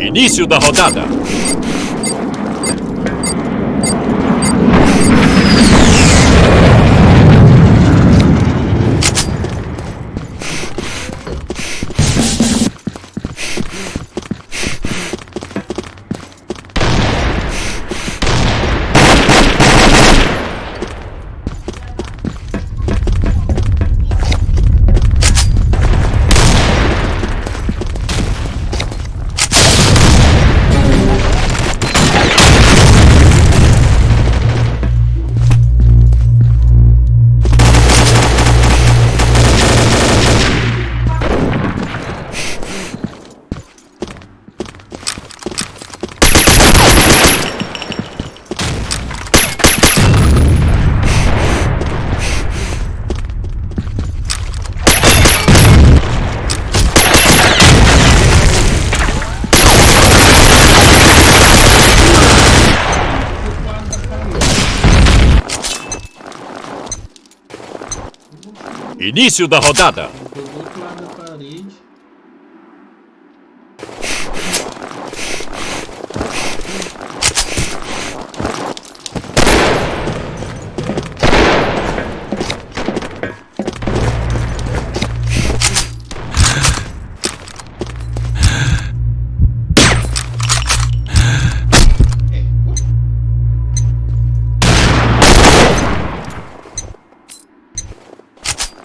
Início da rodada. Início da rodada.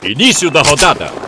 Início da rodada.